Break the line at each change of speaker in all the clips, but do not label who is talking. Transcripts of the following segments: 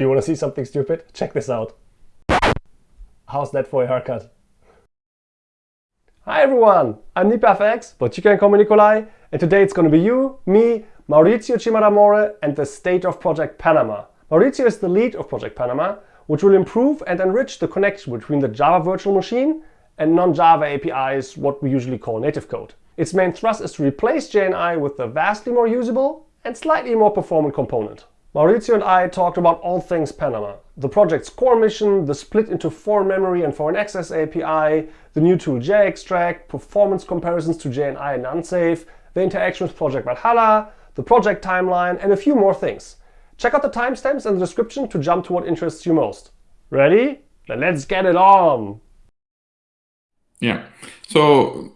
Do you want to see something stupid? Check this out. How's that for a haircut? Hi everyone, I'm NipaFX, but you can call me Nicolai, and today it's going to be you, me, Maurizio Cimadamore, and the state of Project Panama. Maurizio is the lead of Project Panama, which will improve and enrich the connection between the Java virtual machine and non-Java APIs, what we usually call native code. Its main thrust is to replace JNI with a vastly more usable and slightly more performant component. Maurizio and I talked about all things Panama, the project's core mission, the split into foreign memory and foreign access API, the new tool JExtract, performance comparisons to JNI and unsafe, the interaction with Project Valhalla, the project timeline, and a few more things. Check out the timestamps in the description to jump to what interests you most. Ready? Then let's get it on!
Yeah. So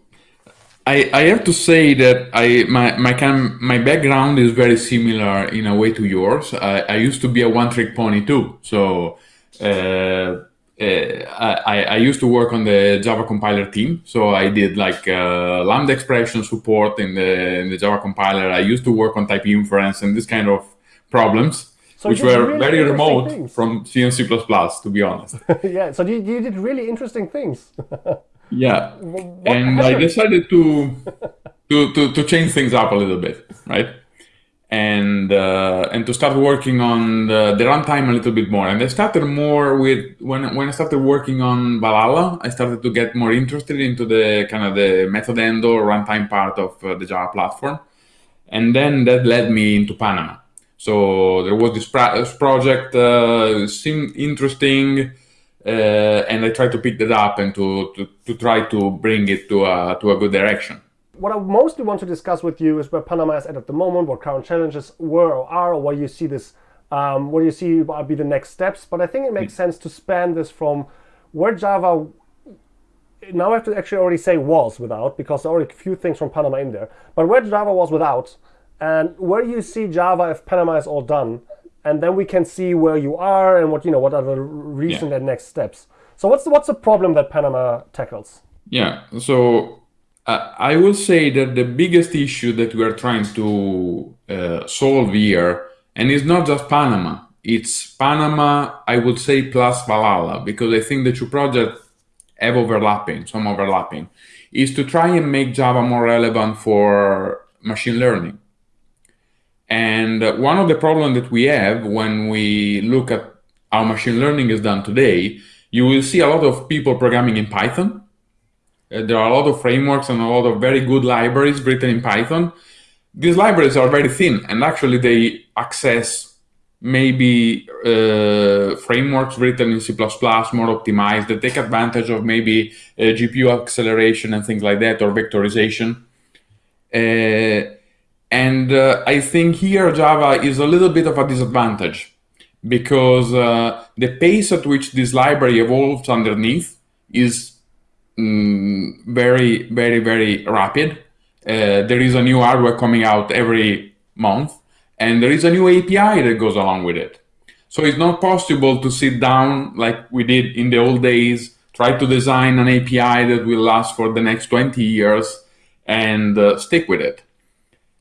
I, I have to say that I my my kind my background is very similar in a way to yours. I, I used to be a one trick pony too. So uh, uh, I, I used to work on the Java compiler team. So I did like uh, Lambda expression support in the in the Java compiler. I used to work on type inference and this kind of problems. So which were really very remote things. from C and C++, to be honest.
yeah, so you, you did really interesting things.
Yeah, what and I decided to, to to to change things up a little bit, right? And uh, and to start working on the, the runtime a little bit more. And I started more with when when I started working on Valhalla, I started to get more interested into the kind of the method end or runtime part of uh, the Java platform, and then that led me into Panama. So there was this, this project uh, seemed interesting uh, and I try to pick that up and to, to, to try to bring it to a, to a good direction.
What I mostly want to discuss with you is where Panama is at at the moment, what current challenges were or are, or what you see this, um, what you see will be the next steps. But I think it makes mm. sense to span this from where Java, now I have to actually already say was without, because there are already a few things from Panama in there, but where Java was without, and where you see Java if Panama is all done, and then we can see where you are and what you know what are the recent yeah. and next steps. So what's the, what's the problem that Panama tackles?
Yeah, so uh, I will say that the biggest issue that we are trying to uh, solve here, and it's not just Panama, it's Panama, I would say, plus Valhalla, because I think the two projects have overlapping, some overlapping, is to try and make Java more relevant for machine learning. And one of the problems that we have when we look at how machine learning is done today, you will see a lot of people programming in Python. Uh, there are a lot of frameworks and a lot of very good libraries written in Python. These libraries are very thin and actually they access maybe uh, frameworks written in C++ more optimized that take advantage of maybe uh, GPU acceleration and things like that or vectorization. Uh, and uh, I think here Java is a little bit of a disadvantage because uh, the pace at which this library evolves underneath is mm, very, very, very rapid. Uh, there is a new hardware coming out every month, and there is a new API that goes along with it. So it's not possible to sit down like we did in the old days, try to design an API that will last for the next 20 years and uh, stick with it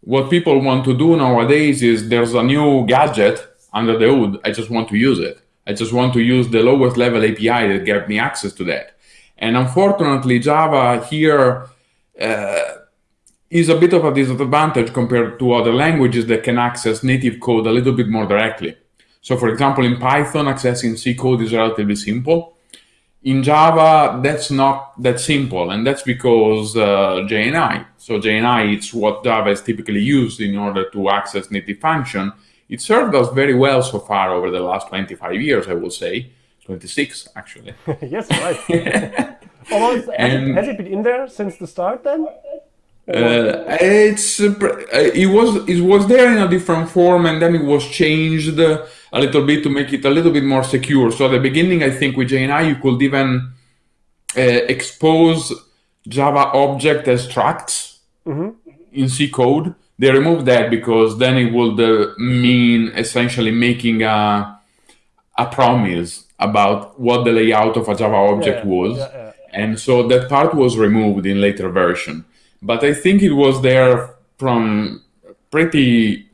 what people want to do nowadays is there's a new gadget under the hood. I just want to use it. I just want to use the lowest level API that gives me access to that. And unfortunately, Java here uh, is a bit of a disadvantage compared to other languages that can access native code a little bit more directly. So for example, in Python, accessing C code is relatively simple in Java, that's not that simple, and that's because uh, JNI. So JNI is what Java is typically used in order to access native function. It served us very well so far over the last 25 years, I will say. 26, actually.
yes, right. Almost, and, it, has it been in there since the start then?
Uh, it's uh, it was it was there in a different form and then it was changed a little bit to make it a little bit more secure. So at the beginning, I think with JNI you could even uh, expose Java object as structs mm -hmm. in C code. They removed that because then it would uh, mean essentially making a a promise about what the layout of a Java object yeah, was, yeah, yeah. and so that part was removed in later version but I think it was there from pretty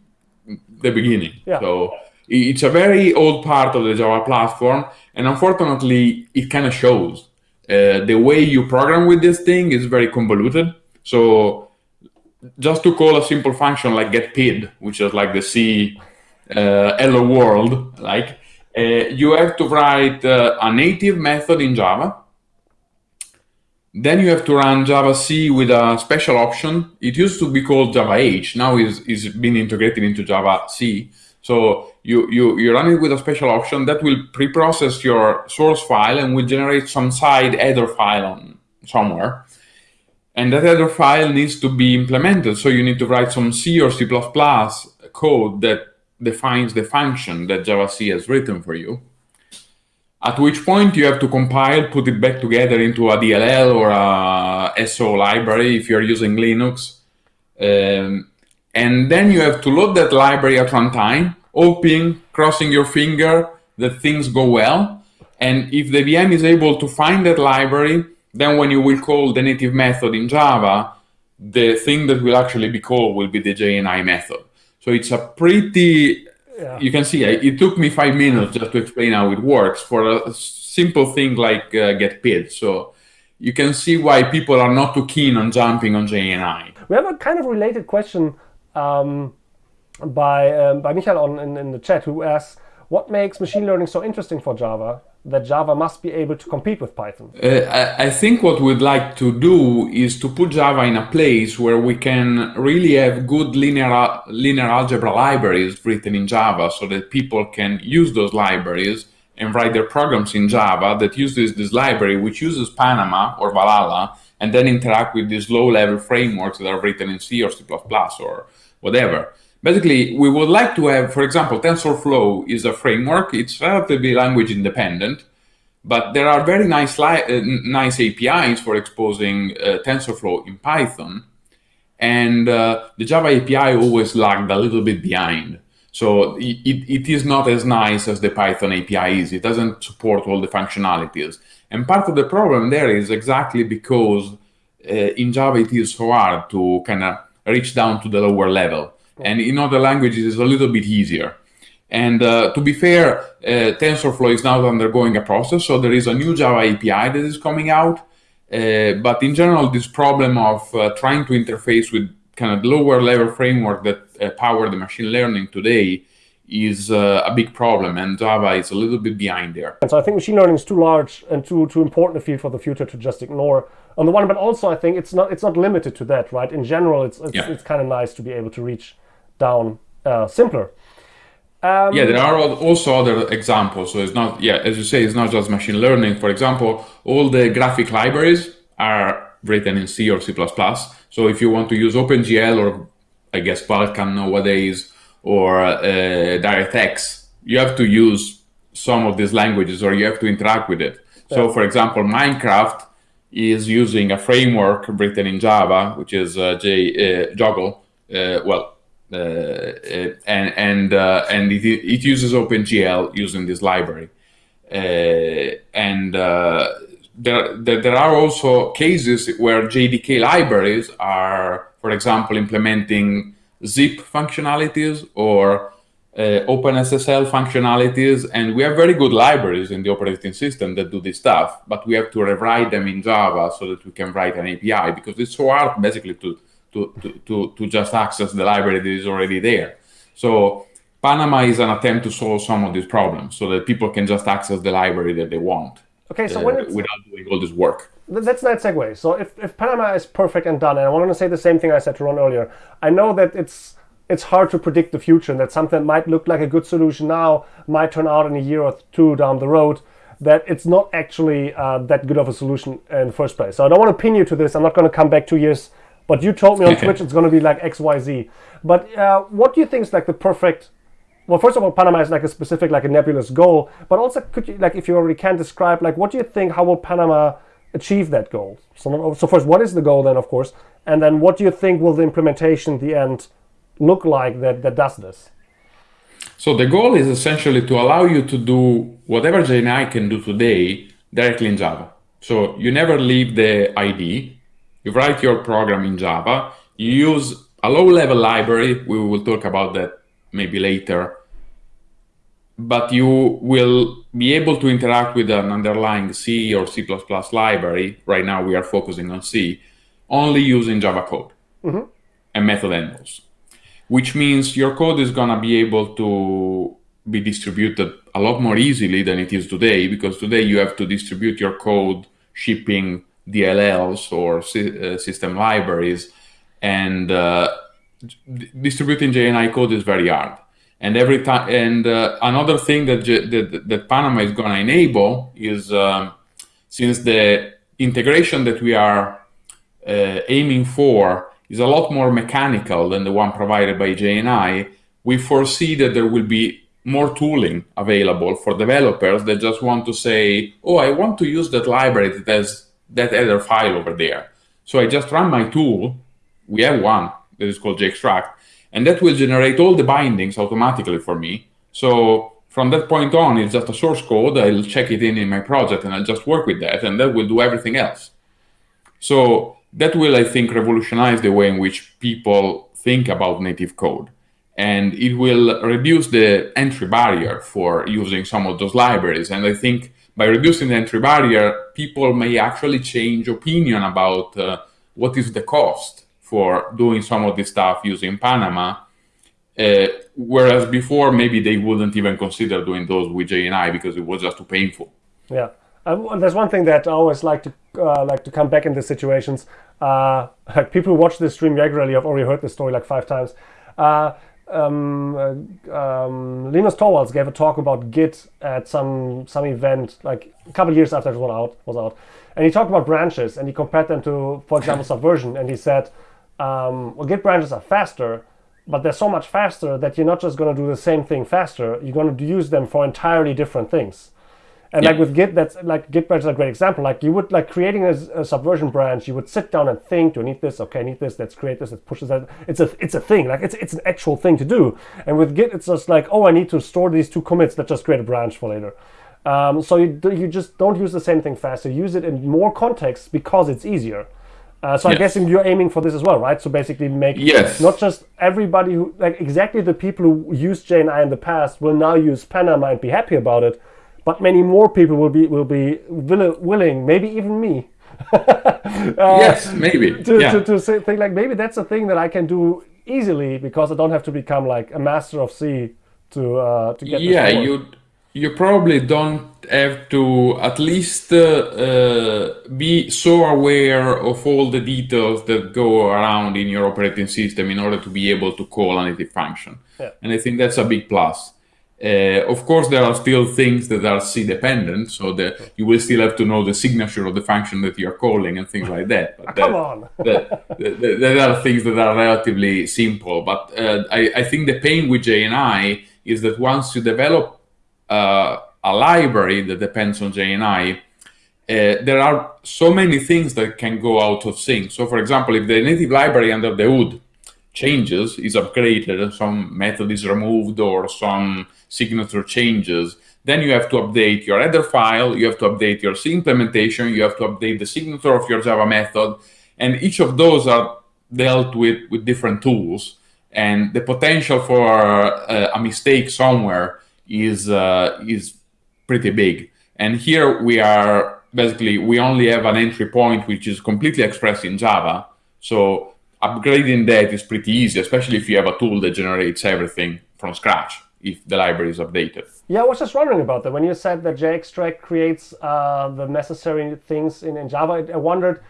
the beginning. Yeah. So It's a very old part of the Java platform, and unfortunately, it kind of shows. Uh, the way you program with this thing is very convoluted. So just to call a simple function like getpid, which is like the C uh, hello world, like uh, you have to write uh, a native method in Java. Then you have to run javac with a special option. It used to be called javah. Now is been integrated into javac. So you, you, you run it with a special option that will pre-process your source file and will generate some side header file on somewhere. And that header file needs to be implemented. So you need to write some C or C++ code that defines the function that javac has written for you. At which point you have to compile, put it back together into a DLL or a SO library if you're using Linux. Um, and then you have to load that library at runtime, hoping, crossing your finger that things go well. And if the VM is able to find that library, then when you will call the native method in Java, the thing that will actually be called will be the JNI method. So it's a pretty, yeah. you can see, it took me five minutes just to explain how it works for a simple thing like uh, getpid. So you can see why people are not too keen on jumping on JNI.
We have a kind of related question um, by, um, by Michael on, in, in the chat who asks, what makes machine learning so interesting for Java? That Java must be able to compete with Python?
Uh, I, think what we'd like to do is to put Java in a place where we can really have good linear, linear algebra libraries written in Java so that people can use those libraries and write their programs in Java that uses this library, which uses Panama or Valhalla, and then interact with these low-level frameworks that are written in C or C++ or whatever. Basically, we would like to have, for example, TensorFlow is a framework. It's relatively language independent, but there are very nice, uh, nice APIs for exposing uh, TensorFlow in Python. And uh, the Java API always lagged a little bit behind. So it, it is not as nice as the Python API is. It doesn't support all the functionalities. And part of the problem there is exactly because uh, in Java it is so hard to kind of reach down to the lower level. And in other languages, it's a little bit easier. And uh, to be fair, uh, TensorFlow is now undergoing a process. So there is a new Java API that is coming out. Uh, but in general, this problem of uh, trying to interface with kind of lower level framework that uh, power the machine learning today is uh, a big problem and Java is a little bit behind there.
And so I think machine learning is too large and too too important a field for the future to just ignore on the one, but also I think it's not it's not limited to that, right? In general, it's it's, yeah. it's kind of nice to be able to reach down uh, simpler.
Um, yeah, there are also other examples. So it's not, yeah, as you say, it's not just machine learning. For example, all the graphic libraries are written in C or C++. So if you want to use OpenGL or I guess Vulkan nowadays or uh, DirectX, you have to use some of these languages or you have to interact with it. Yeah. So for example, Minecraft is using a framework written in Java, which is uh, J, uh, JOGL. Uh, well, and and uh, and it, it uses OpenGL using this library. and there, there, there are also cases where JDK libraries are, for example, implementing zip functionalities or uh, OpenSSL functionalities, and we have very good libraries in the operating system that do this stuff, but we have to rewrite them in Java so that we can write an API because it's so hard basically to to, to, to, to just access the library that is already there. So Panama is an attempt to solve some of these problems so that people can just access the library that they want.
Okay, so uh, when
without doing all this work.
That's that segue. So if, if Panama is perfect and done, and I want to say the same thing I said to Ron earlier, I know that it's it's hard to predict the future and that something that might look like a good solution now might turn out in a year or two down the road that it's not actually uh, that good of a solution in the first place. So I don't want to pin you to this. I'm not going to come back two years but you told me on Twitch it's going to be like X, Y, Z. But uh, what do you think is like the perfect? Well, first of all, Panama is like a specific, like a nebulous goal. But also, could you like, if you already can describe, like, what do you think? How will Panama achieve that goal? So, so first, what is the goal then, of course, and then what do you think will the implementation, at the end, look like that that does this?
So the goal is essentially to allow you to do whatever JNI can do today directly in Java. So you never leave the ID, you write your program in Java, you use a low-level library, we will talk about that maybe later, but you will be able to interact with an underlying C or C++ library. Right now, we are focusing on C, only using Java code mm-hmm. and method handles, which means your code is going to be able to be distributed a lot more easily than it is today, because today you have to distribute your code shipping DLLs or uh, system libraries, and uh, distributing JNI code is very hard. And every time, and uh, another thing that, that, that Panama is going to enable is um, since the integration that we are uh, aiming for is a lot more mechanical than the one provided by JNI, we foresee that there will be more tooling available for developers that just want to say, oh, I want to use that library that has that other file over there. So I just run my tool. We have one that is called JExtract, and that will generate all the bindings automatically for me. So from that point on, it's just a source code. I'll check it in in my project and I'll just work with that and that will do everything else. So that will, I think, revolutionize the way in which people think about native code. And it will reduce the entry barrier for using some of those libraries. And I think by reducing the entry barrier, people may actually change opinion about uh, what is the cost for doing some of this stuff using Panama. Uh, whereas before, maybe they wouldn't even consider doing those with JNI because it was just too painful.
Yeah. Um, there's one thing that I always like to uh, like to come back in these situations. Uh, like people who watch this stream regularly, I've already heard this story like five times. Um, uh, um, Linus Torvalds gave a talk about Git at some some event like a couple years after it was out was out, and he talked about branches and he compared them to, for example, Subversion, and he said um, well, Git branches are faster, but they're so much faster that you're not just going to do the same thing faster. You're going to use them for entirely different things. And yeah. like with Git, that's like Git branch is a great example. Like you would like creating a, a, subversion branch, you would sit down and think, do I need this? Okay, I need this. Let's create this. Let's push this. It's a it's a thing. Like it's it's an actual thing to do. And with Git, it's just like, oh, I need to store these two commits. Let's just create a branch for later. Um, so you you just don't use the same thing faster. Use it in more contexts because it's easier. Uh, so yes. I'm guessing you're aiming for this as well, right? So basically, make
yes.
not just everybody who like exactly the people who used JNI in the past will now use Panama and be happy about it, but many more people will be will be will, willing, maybe even me.
uh, yes, maybe
to, yeah. to, to say, think like maybe that's a thing that I can do easily because I don't have to become like a master of C to uh, to get.
Yeah, you you probably don't have to at least uh, uh, be so aware of all the details that go around in your operating system in order to be able to call a native function. Yeah. And I think that's a big plus. Uh, of course, there are still things that are C dependent, so that you will still have to know the signature of the function that you're calling and things like that.
But Come on!
there are things that are relatively simple, but uh, I, I think the pain with JNI is that once you develop uh, a library that depends on JNI, uh, there are so many things that can go out of sync. So for example, if the native library under the hood changes, is upgraded, some method is removed or some signature changes, then you have to update your header file, you have to update your C implementation, you have to update the signature of your Java method, and each of those are dealt with with different tools. And the potential for uh, a mistake somewhere is uh, is pretty big. And here we are basically we only have an entry point which is completely expressed in Java. So upgrading that is pretty easy, especially if you have a tool that generates everything from scratch if the library is updated.
Yeah, I was just wondering about that. When you said that JExtract creates uh, the necessary things in, in Java, I wondered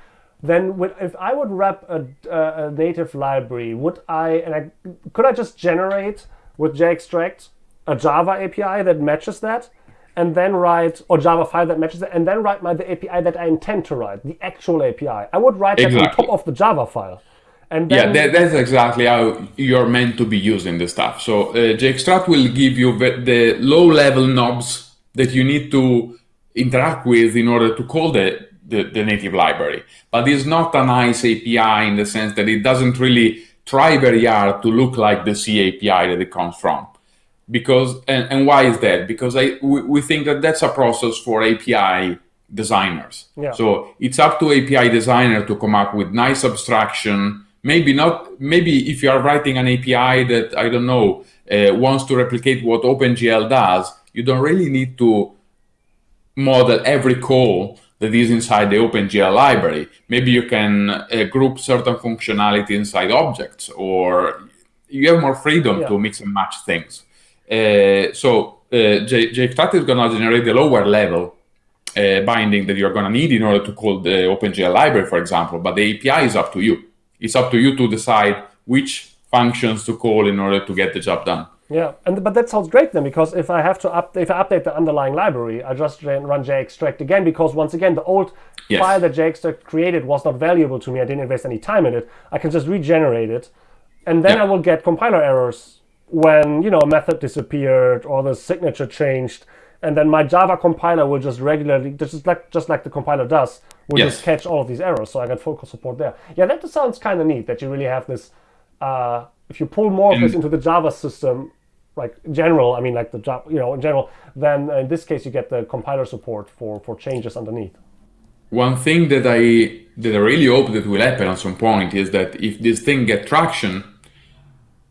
then if I would wrap a, a, native library, would I, and I, could I just generate with JExtract a Java API that matches that, and then write, or Java file that matches it, and then write my the API that I intend to write, the actual API. I would write exactly. that on top of the Java file.
And then, yeah, that, that's exactly how you're meant to be using the stuff. So uh, JExtract will give you the low-level knobs that you need to interact with in order to call the, the, the native library. But it's not a nice API in the sense that it doesn't really try very hard to look like the C API that it comes from because and, and why is that because I we, we think that that's a process for API designers yeah. so it's up to API designer to come up with nice abstraction maybe not maybe if you are writing an API that I don't know uh, wants to replicate what OpenGL does you don't really need to model every call that is inside the OpenGL library. Maybe you can uh, group certain functionality inside objects, or you have more freedom yeah. to mix and match things. Uh, so uh, JExtract is going to generate the lower level uh, binding that you're going to need in order to call the OpenGL library, for example. But the API is up to you. It's up to you to decide which functions to call in order to get the job done.
Yeah, and but that sounds great then because if I have to update, if I update the underlying library, I just run JExtract again because once again the old yes. file that JExtract created was not valuable to me. I didn't invest any time in it. I can just regenerate it, and then yeah. I will get compiler errors when you know a method disappeared or the signature changed, and then my Java compiler will just regularly, just like just like the compiler does, will yes. just catch all of these errors. So I get full support there. Yeah, that sounds kind of neat that you really have this. Uh, if you pull more of this into the Java system, like general, I mean like the job, you know, in general, then in this case you get the compiler support for for changes underneath.
One thing that I that I really hope that will happen at some point is that if this thing get traction,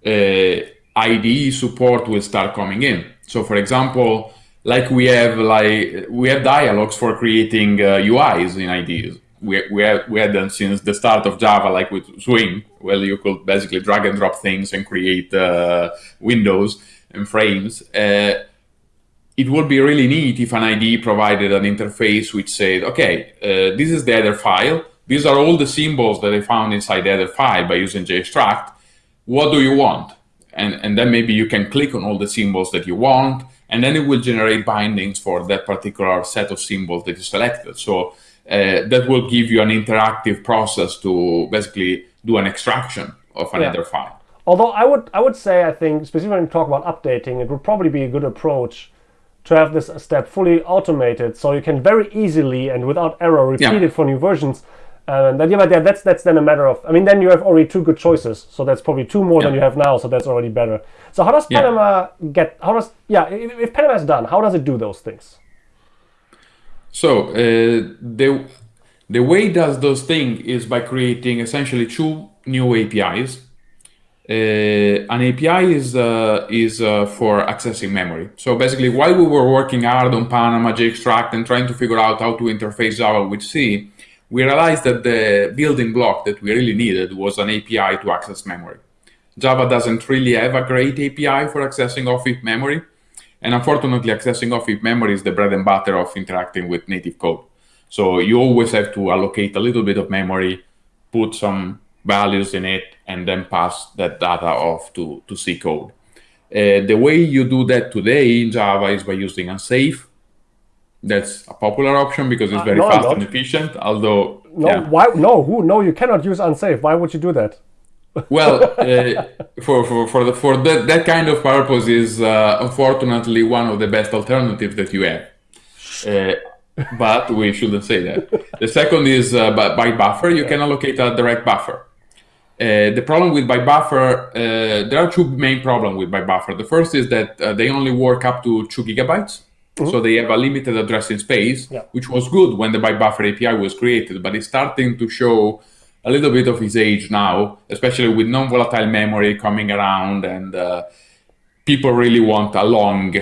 uh, IDE support will start coming in. So, for example, like we have like we have dialogues for creating uh, UIs in IDEs. We, we, have, we had them since the start of Java, like with Swing, where you could basically drag and drop things and create uh, windows and frames. Uh, it would be really neat if an IDE provided an interface which said, okay, uh, this is the header file. These are all the symbols that I found inside the header file by using JExtract. What do you want? And, and then maybe you can click on all the symbols that you want, and then it will generate bindings for that particular set of symbols that you selected. So uh, that will give you an interactive process to basically do an extraction of another yeah. file.
Although I would I would say I think specifically when you talk about updating, it would probably be a good approach to have this step fully automated, so you can very easily and without error repeat yeah. it for new versions. And then, yeah, but yeah, that's that's then a matter of. I mean, then you have already two good choices, so that's probably two more yeah. than you have now, so that's already better. So how does Panama yeah. get? How does yeah? If, if Panama is done, how does it do those things?
So uh, the the way it does those things is by creating essentially two new APIs uh, an API is uh, is uh, for accessing memory. So basically, while we were working hard on Panama, JExtract, and trying to figure out how to interface Java with C, we realized that the building block that we really needed was an API to access memory. Java doesn't really have a great API for accessing off-heap memory, and unfortunately, accessing off-heap memory is the bread and butter of interacting with native code. So you always have to allocate a little bit of memory, put some values in it, and then pass that data off to, to C code. Uh, the way you do that today in Java is by using unsafe. That's a popular option because it's uh, very uh, no, fast and efficient. Although
no, yeah. why no? Who no? You cannot use unsafe. Why would you do that?
well, uh, for for for the for that that kind of purpose is uh, unfortunately one of the best alternatives that you have. Uh, but we shouldn't say that. The second is uh, byte buffer. You yeah. can allocate a direct buffer. Uh, the problem with byte buffer, uh, there are two main problems with byte buffer. The first is that uh, they only work up to two gigabytes. Mm-hmm. So they have a limited addressing space, yeah. which was good when the byte buffer API was created, but it's starting to show a little bit of its age now, especially with non-volatile memory coming around and uh, people really want a long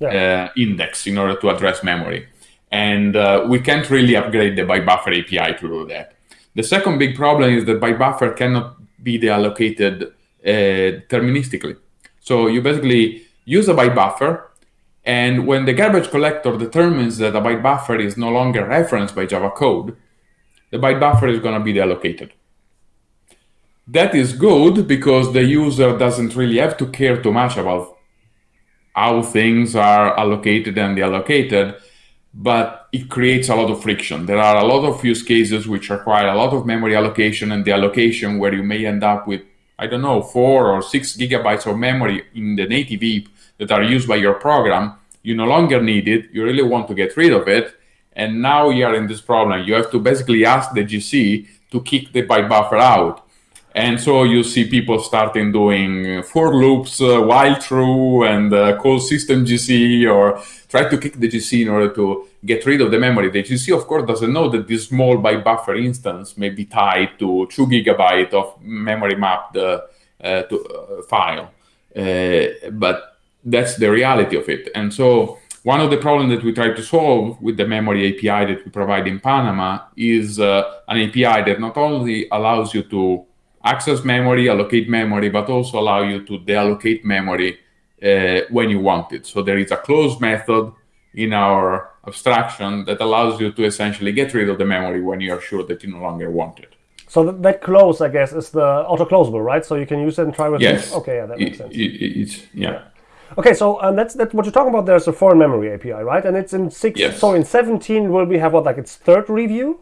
yeah. Uh, index in order to address memory. And uh, we can't really upgrade the byte buffer API to do that. The second big problem is that byte buffer cannot be deallocated uh, deterministically. So you basically use a byte buffer, and when the garbage collector determines that a byte buffer is no longer referenced by Java code, the byte buffer is going to be deallocated. That is good because the user doesn't really have to care too much about how things are allocated and deallocated but it creates a lot of friction. There are a lot of use cases which require a lot of memory allocation and deallocation where you may end up with, I don't know, four or six gigabytes of memory in the native heap that are used by your program. You no longer need it. You really want to get rid of it. And now you are in this problem. You have to basically ask the GC to kick the byte buffer out. And so you see people starting doing for loops, uh, while true, and uh, call system GC, or try to kick the GC in order to get rid of the memory. The GC, of course, doesn't know that this small byte buffer instance may be tied to two gigabyte of memory mapped uh, uh, to, uh, file. Uh, but that's the reality of it. And so one of the problems that we try to solve with the memory API that we provide in Panama is uh, an API that not only allows you to access memory, allocate memory, but also allow you to deallocate memory uh, when you want it. So there is a closed method in our abstraction that allows you to essentially get rid of the memory when you are sure that you no longer want it.
So that, that close, I guess, is the auto-closable, right? So you can use it and try with
yes.
Okay, yeah, that makes sense. It,
it, it's, yeah. yeah.
Okay, so um, that's that's what you're talking about. There's a foreign memory API, right? And it's in six.
Yes.
So in 17, will we have what like its third review?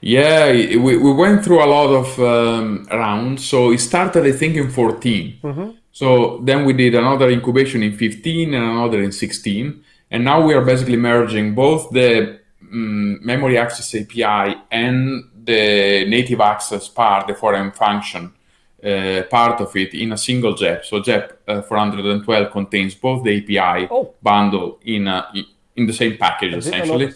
Yeah, we, we went through a lot of um, rounds. So it started, I think, in 14. Mm-hmm. So then we did another incubation in 15 and another in 16. And now we are basically merging both the um, memory access API and the native access part, the foreign function uh, part of it in a single JEP. So JEP uh, 412 contains both the API oh. bundle in, a, in the same package, essentially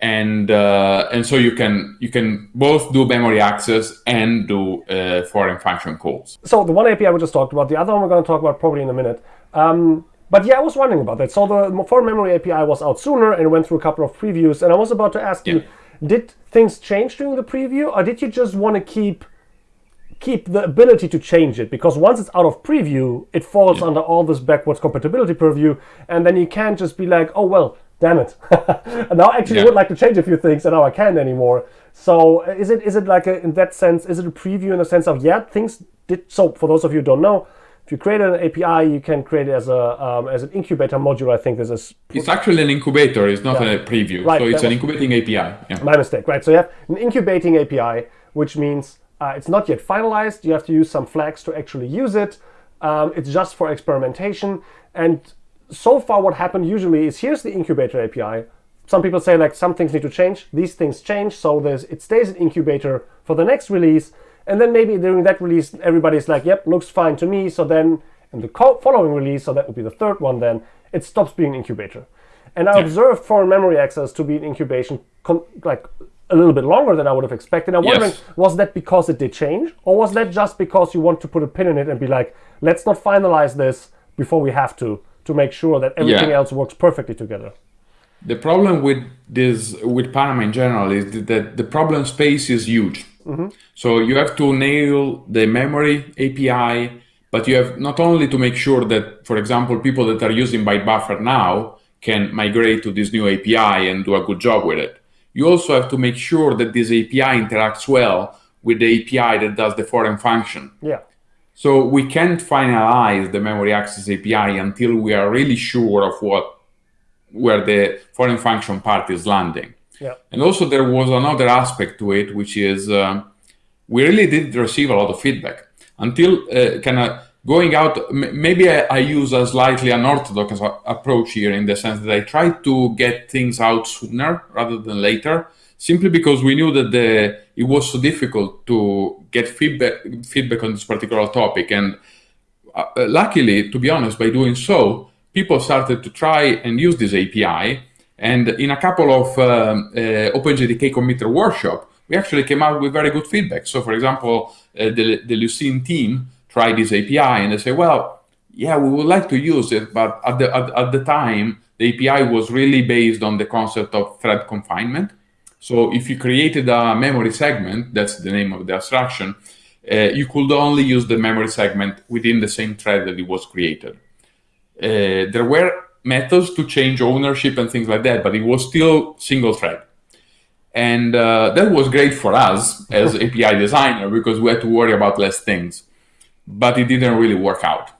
and uh, and so you can you can both do memory access and do uh, foreign function calls.
So the one API we just talked about, the other one we're going to talk about probably in a minute. Um, but yeah, I was wondering about that. So the foreign memory API was out sooner and went through a couple of previews, and I was about to ask yeah. you, did things change during the preview, or did you just want to keep keep the ability to change it because once it's out of preview, it falls yeah. under all this backwards compatibility purview, and then you can't just be like, oh well, damn it. and now I actually yeah. would like to change a few things and now I can't anymore. So is it is it like a, in that sense, is it a preview in the sense of, yeah, things did, so for those of you who don't know, if you create an API, you can create it as a um, as an incubator module. I think this is.
It's actually an incubator. It's not yeah. a preview. Right, so it's an incubating API.
Yeah. My mistake. Right. So you have an incubating API, which means uh, it's not yet finalized. You have to use some flags to actually use it. Um, it's just for experimentation. And so far what happened usually is here's the incubator API. Some people say like some things need to change. These things change, so there's it stays in incubator for the next release. And then maybe during that release, everybody's like, yep, looks fine to me. So then in the following release, so that would be the third one then, it stops being incubator. And I yeah. observed foreign memory access to be an incubation like a little bit longer than I would have expected. I'm wondering, yes. was that because it did change? Or was that just because you want to put a pin in it and be like, let's not finalize this before we have to? to make sure that everything yeah. else works perfectly together.
The problem with this, with Panama in general, is that the problem space is huge. Mm-hmm. So you have to nail the memory API, but you have not only to make sure that, for example, people that are using byte buffer now can migrate to this new API and do a good job with it. You also have to make sure that this API interacts well with the API that does the foreign function.
Yeah.
So we can't finalize the memory access API until we are really sure of what where the foreign function part is landing.
Yeah.
And also there was another aspect to it, which is uh, we really did receive a lot of feedback until uh, kind of going out. maybe I, I, use a slightly unorthodox approach here in the sense that I try to get things out sooner rather than later simply because we knew that the, it was so difficult to get feedback feedback on this particular topic. And uh, luckily, to be honest, by doing so, people started to try and use this API. And in a couple of um, uh, OpenJDK committer workshop, we actually came out with very good feedback. So, for example, uh, the, the Lucene team tried this API and they say, well, yeah, we would like to use it, but at the, at, at the time, the API was really based on the concept of thread confinement. So if you created a memory segment, that's the name of the abstraction, uh, you could only use the memory segment within the same thread that it was created. Uh, there were methods to change ownership and things like that, but it was still single thread. And uh, that was great for us as API designer because we had to worry about less things, but it didn't really work out.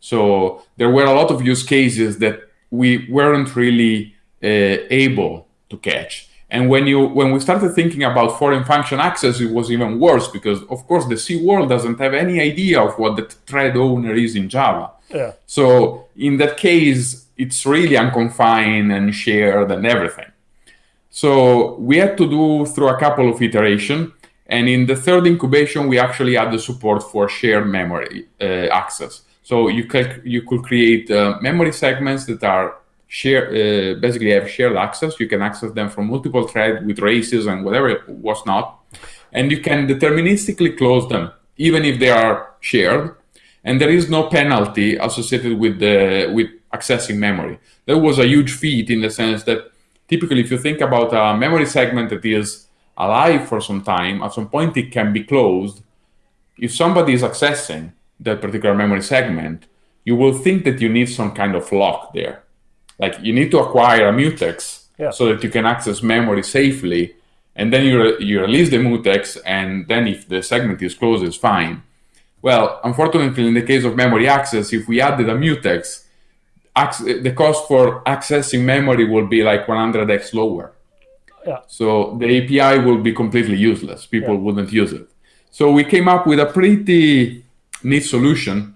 So there were a lot of use cases that we weren't really uh, able to catch. And when you when we started thinking about foreign function access, it was even worse because of course the C world doesn't have any idea of what the thread owner is in Java.
Yeah.
So in that case, it's really unconfined and shared and everything. So we had to do through a couple of iterations. And in the third incubation, we actually add the support for shared memory uh, access. So you could, you could create uh, memory segments that are share uh, basically have shared access. You can access them from multiple threads with races and whatever was not, and you can deterministically close them even if they are shared. and there is no penalty associated with the with accessing memory. That was a huge feat in the sense that typically, if you think about a memory segment that is alive for some time, at some point it can be closed. If somebody is accessing that particular memory segment, you will think that you need some kind of lock there. Like you need to acquire a mutex yeah. so that you can access memory safely. And then you, re you release the mutex, and then if the segment is closed, it's fine. Well, unfortunately, in the case of memory access, if we added a mutex, the cost for accessing memory will be like 100x lower.
Yeah.
So the API will be completely useless. People yeah. wouldn't use it. So we came up with a pretty neat solution.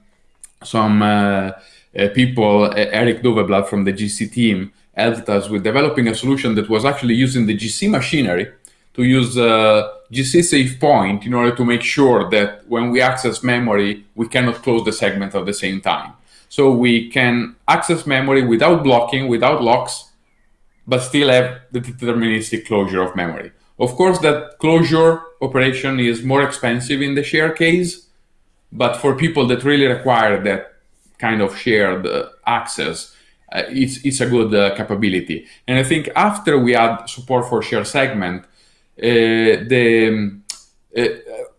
Some uh, uh, people, uh, Eric Doveblad from the GC team, helped us with developing a solution that was actually using the GC machinery to use uh, GC safepoint in order to make sure that when we access memory, we cannot close the segment at the same time. So we can access memory without blocking, without locks, but still have the deterministic closure of memory. Of course, that closure operation is more expensive in the share case, but for people that really require that kind of shared uh, access, uh, it's, it's a good uh, capability. And I think after we add support for share segment, uh, the uh,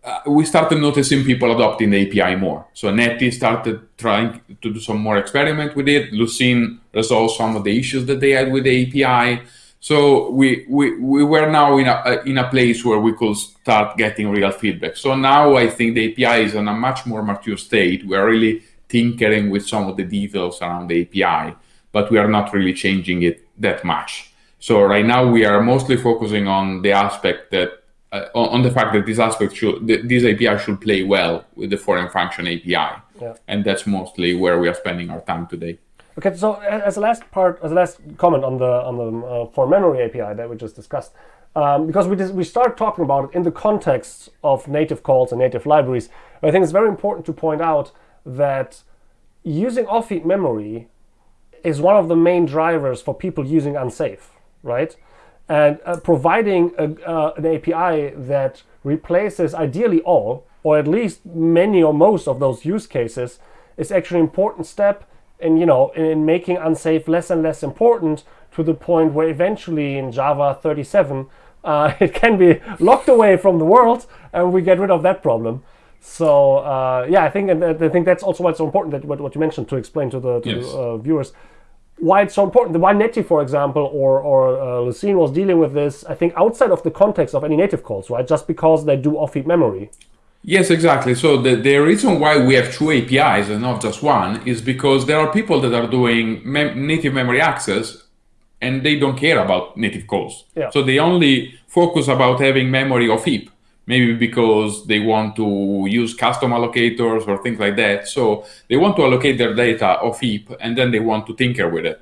uh, we started noticing people adopting the API more. So Netty started trying to do some more experiment with it. Lucene resolved some of the issues that they had with the API. So we, we, we were now in a, in a place where we could start getting real feedback. So now I think the API is in a much more mature state. We're really tinkering with some of the details around the API, but we are not really changing it that much. So right now we are mostly focusing on the aspect that uh, on the fact that this aspect should this API should play well with the foreign function API,
yeah.
and that's mostly where we are spending our time today.
Okay, so as a last part, as a last comment on the on the uh, for memory API that we just discussed, um, because we we start talking about it in the context of native calls and native libraries. I think it's very important to point out that using off-heap memory is one of the main drivers for people using unsafe, right? And uh, providing a, uh, an API that replaces ideally all, or at least many or most of those use cases, is actually an important step in you know in making unsafe less and less important to the point where eventually in Java 37 uh, it can be locked away from the world and we get rid of that problem. So uh, yeah, I think and I think that's also why it's so important that what, what you mentioned to explain to the, to yes. the uh, viewers why it's so important. Why Netty, for example, or, or uh, Lucene was dealing with this, I think, outside of the context of any native calls, right? Just because they do off-heap memory.
Yes, exactly. So the, the reason why we have two APIs and not just one is because there are people that are doing mem native memory access and they don't care about native calls.
Yeah.
So they only focus about having memory off heap maybe because they want to use custom allocators or things like that. So they want to allocate their data off heap and then they want to tinker with it.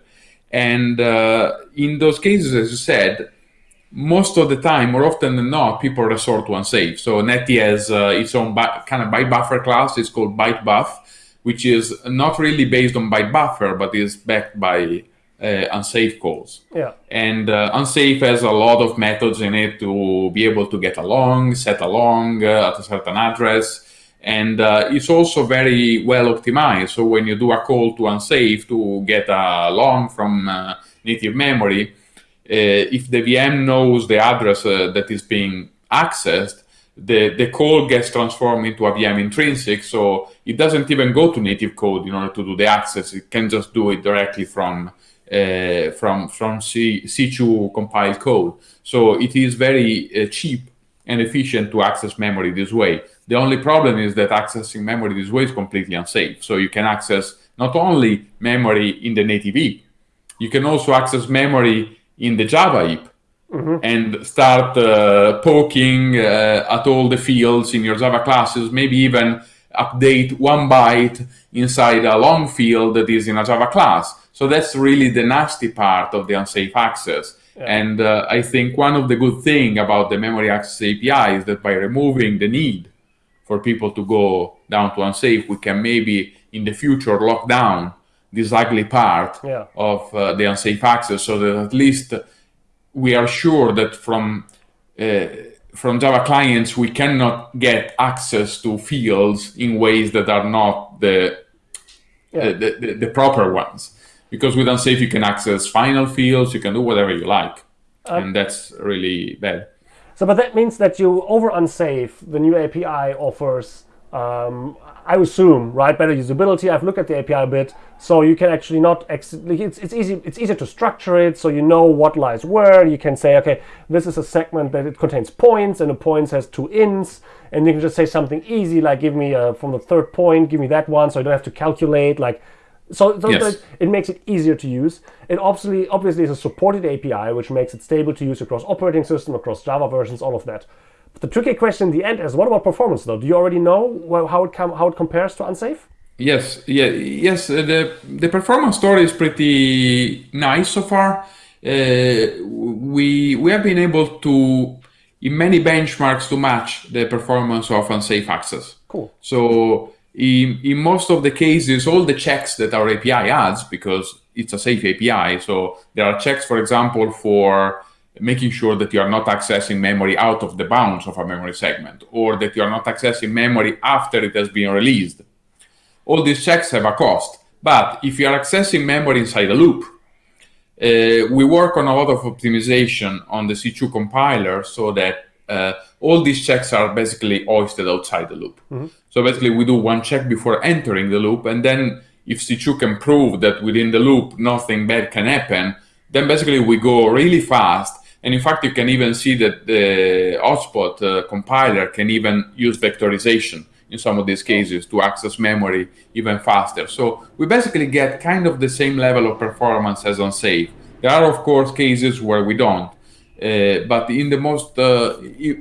And uh, in those cases, as you said, most of the time, more often than not, people resort to unsafe. So Netty has uh, its own kind of byte buffer class. It's called bytebuf, which is not really based on byte buffer, but is backed by uh, unsafe calls.
Yeah.
And uh, unsafe has a lot of methods in it to be able to get along, set along uh, at a certain address. And uh, it's also very well optimized. So when you do a call to unsafe to get a long from uh, native memory, uh, if the VM knows the address that is being accessed, the, the call gets transformed into a VM intrinsic, so it doesn't even go to native code in order to do the access. It can just do it directly from from from C, C2 compiled code. So it is very uh, cheap and efficient to access memory this way. The only problem is that accessing memory this way is completely unsafe. So you can access not only memory in the native heap, you can also access memory in the Java heap mm -hmm. and start uh, poking uh, at all the fields in your Java classes, maybe even update one byte inside a long field that is in a Java class. So that's really the nasty part of the unsafe access. Yeah. And uh, I think one of the good thing about the memory access API is that by removing the need for people to go down to unsafe, we can maybe in the future lock down this ugly part
yeah.
of uh, the unsafe access so that at least we are sure that from uh, from Java clients, we cannot get access to fields in ways that are not the, yeah. the, the, the, proper ones. Because with unsafe, you can access final fields, you can do whatever you like. Um, and that's really bad.
So, but that means that you over unsafe, the new API offers um, I assume, right, better usability. I've looked at the API a bit, so you can actually not, it's, it's easy, it's easier to structure it, so you know what lies where. You can say, okay, this is a segment that it contains points, and the points has two ints, and you can just say something easy, like give me a, from the third point, give me that one, so I don't have to calculate, like, so, yes. it makes it easier to use. It obviously, obviously is a supported API, which makes it stable to use across operating system, across Java versions, all of that. But the tricky question in the end is, what about performance though? Do you already know how it how it compares to unsafe?
Yes, yeah, yes. Uh, the the performance story is pretty nice so far. Uh, we we have been able to in many benchmarks to match the performance of unsafe access.
Cool.
So in, in most of the cases, all the checks that our API adds, because it's a safe API, so there are checks, for example, for making sure that you are not accessing memory out of the bounds of a memory segment or that you are not accessing memory after it has been released. All these checks have a cost. But if you are accessing memory inside a loop, uh, we work on a lot of optimization on the C2 compiler so that uh, all these checks are basically hoisted outside the loop. Mm-hmm. So basically, we do one check before entering the loop, and then if C2 can prove that within the loop nothing bad can happen, then basically we go really fast and in fact, you can even see that the hotspot uh, compiler can even use vectorization in some of these cases to access memory even faster. So we basically get kind of the same level of performance as unsafe. There are, of course, cases where we don't, but in the most uh,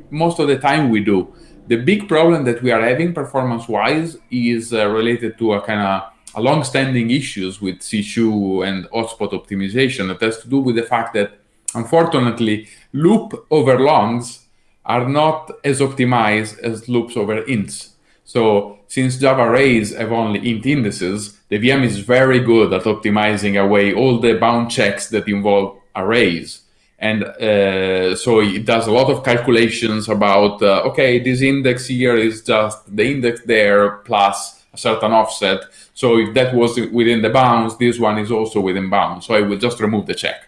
most of the time we do. The big problem that we are having performance-wise is uh, related to a kind of a long-standing issues with C2 and hotspot optimization that has to do with the fact that Unfortunately, loop over longs are not as optimized as loops over ints. So since Java arrays have only int indices, the VM is very good at optimizing away all the bound checks that involve arrays. And uh, so it does a lot of calculations about, uh, okay, this index here is just the index there plus a certain offset. So if that was within the bounds, this one is also within bounds. So I will just remove the check.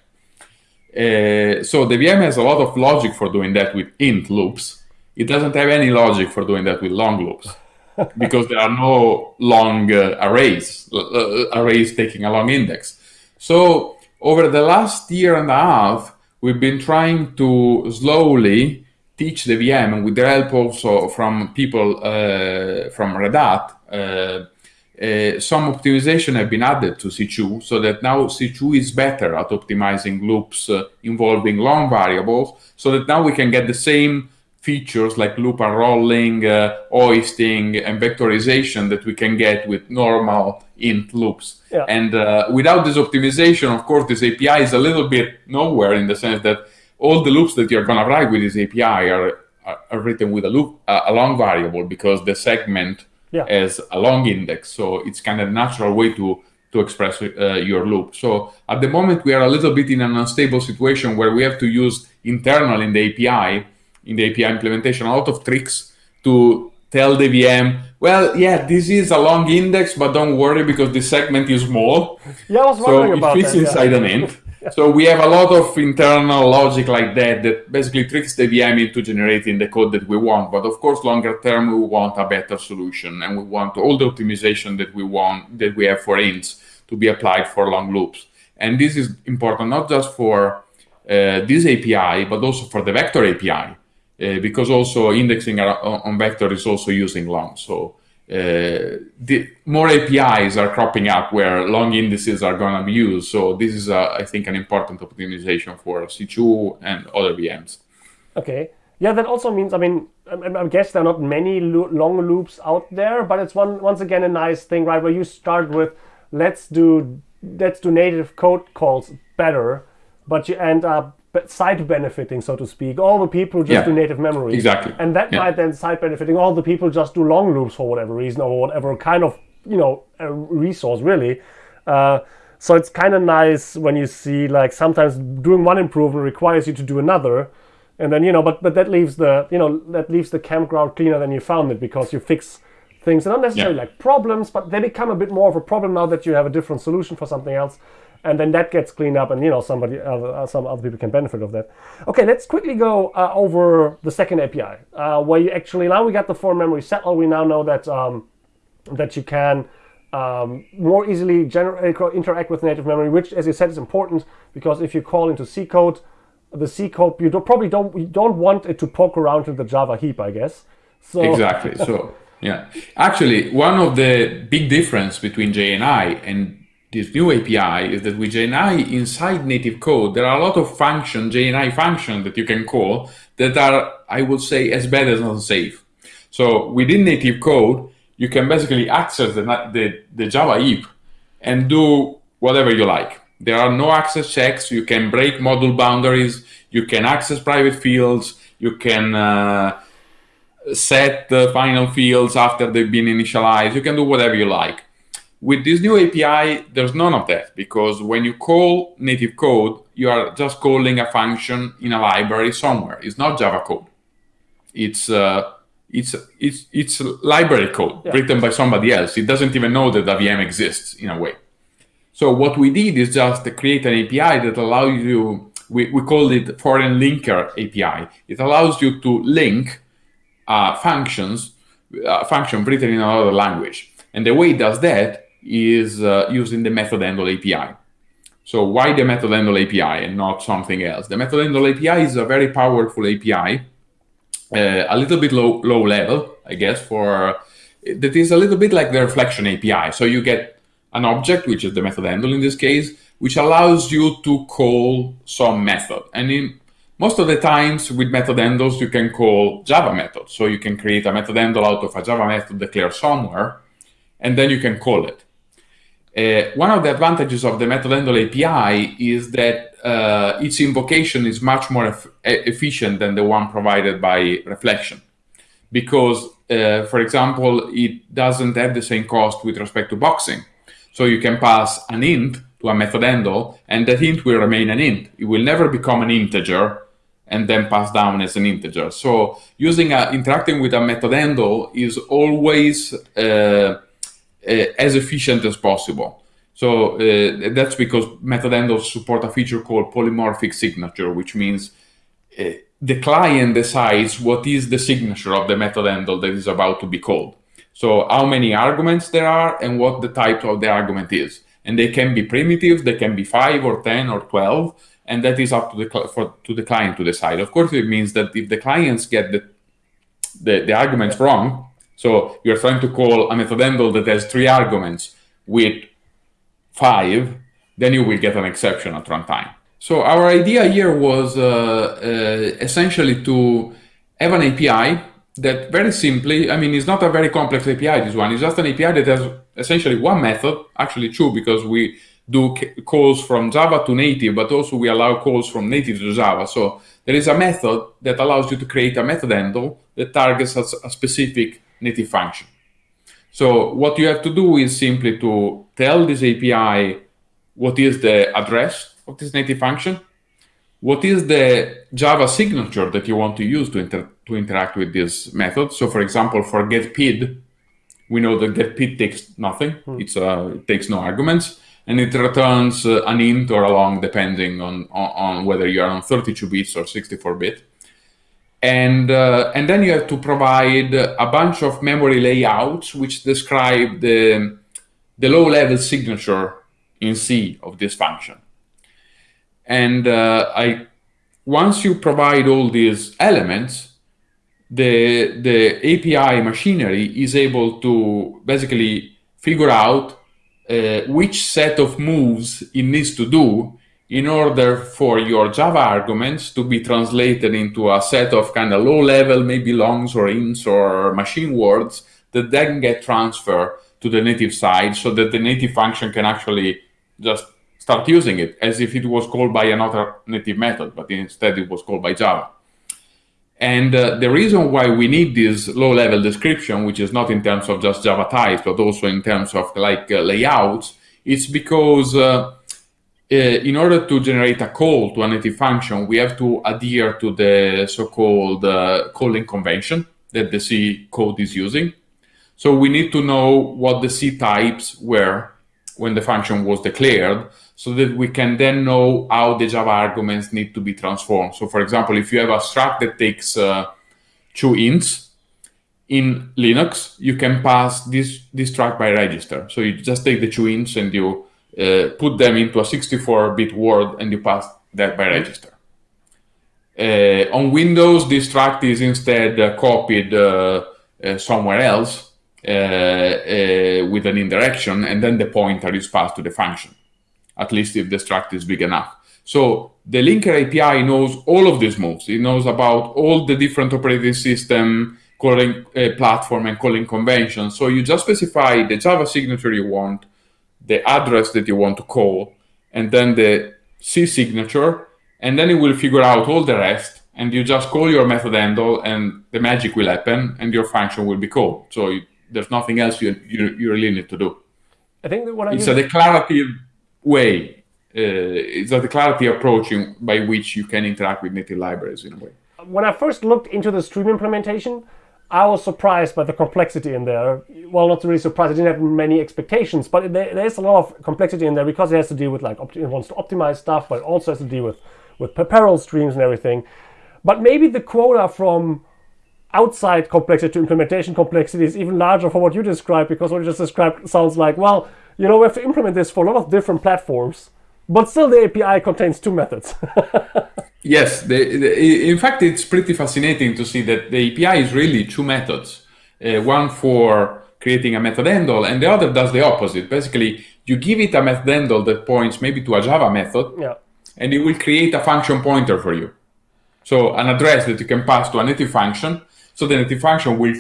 Uh, so the VM has a lot of logic for doing that with int loops. It doesn't have any logic for doing that with long loops because there are no long uh, arrays, uh, arrays taking a long index. So over the last year and a half, we've been trying to slowly teach the VM, with the help also from people uh, from Red Hat, uh, uh, some optimization have been added to C2 so that now C2 is better at optimizing loops uh, involving long variables so that now we can get the same features like loop unrolling, uh, hoisting, and vectorization that we can get with normal int loops. Yeah. And uh, without this optimization, of course, this API is a little bit nowhere in the sense that all the loops that you're going to write with this API are, are, are written with a loop, uh, a long variable because the segment yeah. as a long index. So it's kind of a natural way to to express uh, your loop. So at the moment we are a little bit in an unstable situation where we have to use internal in the API, in the API implementation, a lot of tricks to tell the VM, well, yeah, this is a long index, but don't worry because the segment is small.
Yeah, I was wondering so about
it fits
that,
inside
yeah.
an int. So we have a lot of internal logic like that that basically tricks the VM into generating the code that we want. But of course, longer term, we want a better solution, and we want all the optimization that we want that we have for ints to be applied for long loops. And this is important not just for uh, this API, but also for the vector API, because also indexing on vector is also using long. So uh, the more APIs are cropping up where long indices are going to be used. So this is, uh, I think, an important optimization for C2 and other VMs.
Okay. Yeah, that also means, I mean, I, I guess there are not many lo long loops out there, but it's one once again a nice thing, right? Where you start with, let's do let's do native code calls better, but you end up side benefiting, so to speak, all the people just yeah, do native memory.
Exactly.
And that
yeah.
might then side benefiting all the people just do long loops for whatever reason or whatever kind of, you know, resource really. Uh, so it's kind of nice when you see like sometimes doing one improvement requires you to do another. and then you know, but but that leaves the you know that leaves the campground cleaner than you found it because you fix things. They're not necessarily
Yeah.
like problems, but they become a bit more of a problem now that you have a different solution for something else. And then that gets cleaned up, and you know somebody, uh, some other people can benefit of that. Okay, let's quickly go uh, over the second API, uh, where you actually now we got the for memory settler. We now know that um, that you can um, more easily generate, interact with native memory, which, as you said, is important because if you call into C code, the C code you don't, probably don't you don't want it to poke around in the Java heap, I guess. So
Exactly. So yeah, actually, one of the big difference between JNI and this new API is that with JNI inside native code, there are a lot of function JNI functions that you can call that are, I would say, as bad as unsafe. So within native code, you can basically access the, the, the Java heap and do whatever you like. There are no access checks. You can break module boundaries. You can access private fields. You can uh, set the final fields after they've been initialized. You can do whatever you like. With this new API, there's none of that because when you call native code, you are just calling a function in a library somewhere. It's not Java code. It's uh, it's it's it's library code
Yeah.
written by somebody else. It doesn't even know that a VM exists in a way. So what we did is just create an API that allows you. We, we call it foreign linker API. It allows you to link uh, functions, uh, function written in another language. And the way it does that is uh, using the method handle API. So why the method handle API and not something else? The method handle API is a very powerful API, uh, a little bit low low level, I guess, for that is a little bit like the reflection API. So you get an object, which is the method handle in this case, which allows you to call some method. And in most of the times with method handles, you can call Java methods. So you can create a method handle out of a Java method declared somewhere, and then you can call it. Uh, one of the advantages of the method handle API is that uh, its invocation is much more eff- efficient than the one provided by Reflection. Because, uh, for example, it doesn't have the same cost with respect to boxing. So you can pass an int to a method and that int will remain an int. It will never become an integer and then pass down as an integer. So using a, interacting with a method is always uh, as efficient as possible. So uh, that's because method support a feature called polymorphic signature, which means uh, the client decides what is the signature of the method handle that is about to be called. So how many arguments there are and what the type of the argument is. And they can be primitives, they can be five or 10 or 12, and that is up to the, for, to the client to decide. Of course, it means that if the clients get the, the, the arguments wrong, so you're trying to call a method handle that has three arguments with five, then you will get an exception at runtime. So our idea here was uh, uh, essentially to have an API that very simply, I mean, it's not a very complex API, this one. It's just an API that has essentially one method, actually two, because we do calls from Java to native, but also we allow calls from native to Java. So there is a method that allows you to create a method handle that targets a specific native function. So what you have to do is simply to tell this API what is the address of this native function, what is the Java signature that you want to use to, inter- to interact with this method. So for example, for getPid, we know that getPid takes nothing. It's uh, it takes no arguments, and it returns uh, an int or a long depending on, on, on whether you are on 32 bits or 64 bit and uh, and then you have to provide a bunch of memory layouts which describe the the low level signature in C of this function. And uh, I once you provide all these elements, the the API machinery is able to basically figure out uh, which set of moves it needs to do in order for your Java arguments to be translated into a set of kind of low level, maybe longs or ints or machine words that then get transferred to the native side so that the native function can actually just start using it as if it was called by another native method, but instead it was called by Java. And uh, the reason why we need this low-level description, which is not in terms of just Java types, but also in terms of like uh, layouts, is because uh, in order to generate a call to a native function, we have to adhere to the so-called uh, calling convention that the C code is using. So we need to know what the C types were when the function was declared so that we can then know how the Java arguments need to be transformed. So for example, if you have a struct that takes uh, two ints, in Linux, you can pass this, this struct by register. So you just take the two ints and you uh, put them into a 64-bit word and you pass that by register. Uh, on Windows, this struct is instead uh, copied uh, uh, somewhere else uh, with an indirection, and then the pointer is passed to the function, at least if the struct is big enough. So the linker API knows all of these moves. It knows about all the different operating system calling platform and calling conventions. So you just specify the Java signature you want, the address that you want to call, and then the C signature, and then it will figure out all the rest, and you just call your method handle, and the magic will happen, and your function will be called. So you, there's nothing else you, you, you really need to do.
I think that what I
it's a declarative way. Uh, it's a declarative approach in, by which you can interact with native libraries in a way.
When I first looked into the stream implementation, I was surprised by the complexity in there. Well, not really surprised. I didn't have many expectations, but there, there's a lot of complexity in there because it has to deal with like it wants to optimize stuff, but it also has to deal with with parallel streams and everything. But maybe the quota from outside complexity to implementation complexity is even larger for what you described because what you just described sounds like well, you know, we have to implement this for a lot of different platforms, but still the API contains two methods.
Yes, the, the, in fact, it's pretty fascinating to see that the API is really two methods. Uh, one for creating a method handle, and the other does the opposite. Basically, you give it a method handle that points maybe to a Java method,
yeah.
and it will create a function pointer for you. So an address that you can pass to a native function, so the native function will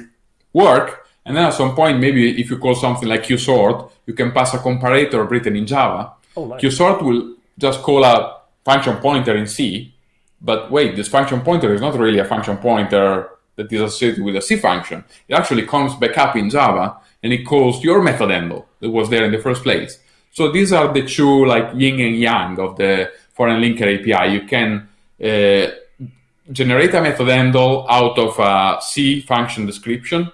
work, and then at some point, maybe if you call something like qsort, you can pass a comparator written in Java.
Oh, nice.
qsort will just call a function pointer in C, but wait, this function pointer is not really a function pointer that is associated with a C function. It actually comes back up in Java and it calls your method handle that was there in the first place. So these are the two like yin and yang of the foreign linker API. You can uh, generate a method handle out of a C function description,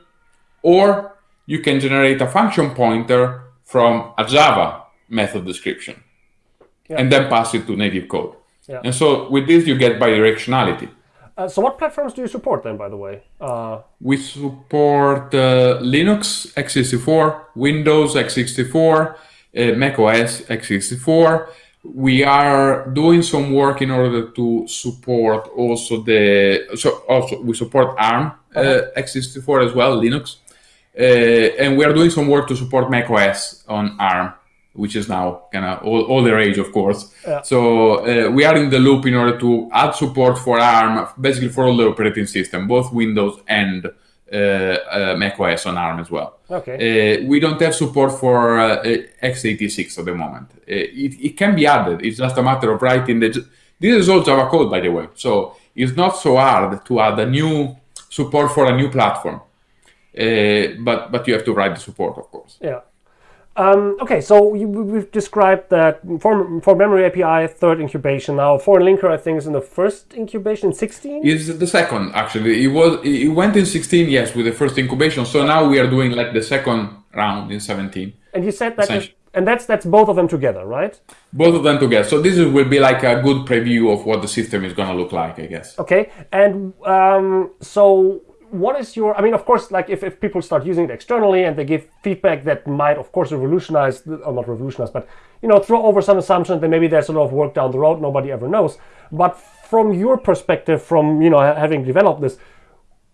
or you can generate a function pointer from a Java method description yeah. and then pass it to native code.
Yeah.
And so with this, you get bidirectionality.
Uh, so what platforms do you support then, by the way? Uh...
We support uh, Linux x64, Windows x64, uh, Mac OS x64. We are doing some work in order to support also the, so also we support ARM uh, uh-huh. x64 as well, Linux. Uh, and we are doing some work to support Mac OS on ARM which is now kind of all, all the rage, of course.
Yeah.
So uh, we are in the loop in order to add support for ARM, basically for all the operating system, both Windows and uh, uh, macOS on ARM as well.
Okay.
Uh, we don't have support for uh, x86 at the moment. Uh, it, it can be added. It's just a matter of writing the. This is all Java code, by the way. So it's not so hard to add a new support for a new platform. but but you have to write the support, of course.
Yeah. Um, okay, so you, we've described that for, for memory API, third incubation. Now, foreign linker, I think, is in the first incubation, 16?
Is the second, actually. It was it went in 16, yes, with the first incubation. So now we are doing like the second round in 17.
And you said that, is, and that's that's both of them together, right?
Both of them together. So this will be like a good preview of what the system is going to look like, I guess.
Okay, and um, so what is your i mean of course like if, if people start using it externally and they give feedback that might of course revolutionize or not revolutionize but you know throw over some assumptions that maybe there's a lot of work down the road nobody ever knows. But from your perspective from you know having developed this